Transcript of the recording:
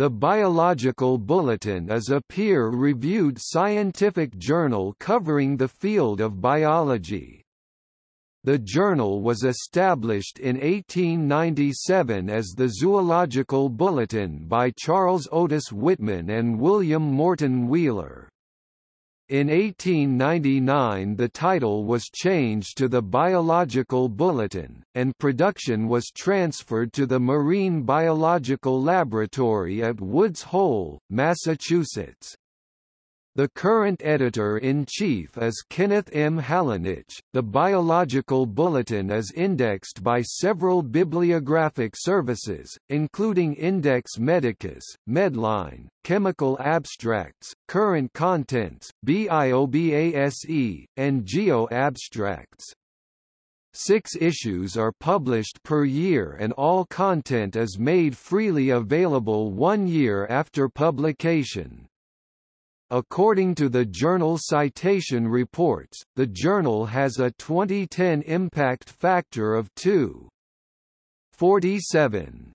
The Biological Bulletin is a peer-reviewed scientific journal covering the field of biology. The journal was established in 1897 as the Zoological Bulletin by Charles Otis Whitman and William Morton Wheeler. In 1899 the title was changed to the Biological Bulletin, and production was transferred to the Marine Biological Laboratory at Woods Hole, Massachusetts. The current editor-in-chief is Kenneth M. Halanych. The Biological Bulletin is indexed by several bibliographic services, including Index Medicus, Medline, Chemical Abstracts, Current Contents, BIOBASE, and Geo Abstracts. Six issues are published per year and all content is made freely available one year after publication. According to the journal Citation Reports, the journal has a 2010 impact factor of 2.47.